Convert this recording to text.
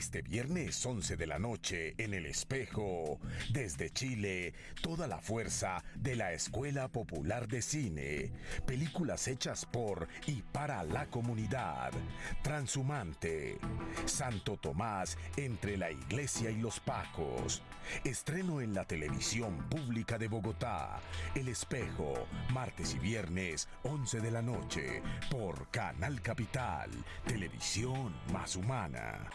Este viernes 11 de la noche en El Espejo, desde Chile, toda la fuerza de la Escuela Popular de Cine. Películas hechas por y para la comunidad. Transhumante. Santo Tomás entre la iglesia y los pacos. Estreno en la televisión pública de Bogotá. El Espejo, martes y viernes 11 de la noche por Canal Capital, televisión más humana.